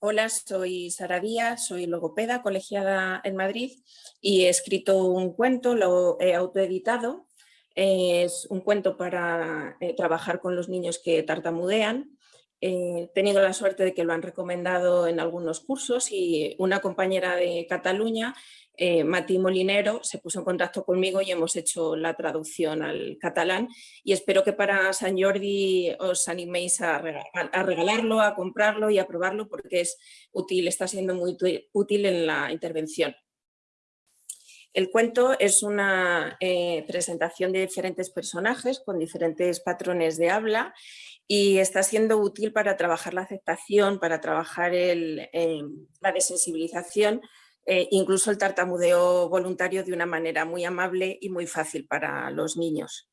Hola, soy Sara Díaz, soy logopeda colegiada en Madrid y he escrito un cuento, lo he autoeditado. Es un cuento para eh, trabajar con los niños que tartamudean. He tenido la suerte de que lo han recomendado en algunos cursos y una compañera de Cataluña eh, Mati Molinero se puso en contacto conmigo y hemos hecho la traducción al catalán y espero que para San Jordi os animéis a, regalarlo, a comprarlo y a probarlo porque es útil, está siendo muy útil en la intervención. El cuento es una eh, presentación de diferentes personajes con diferentes patrones de habla y está siendo útil para trabajar la aceptación, para trabajar la desensibilización eh, incluso el tartamudeo voluntario de una manera muy amable y muy fácil para los niños.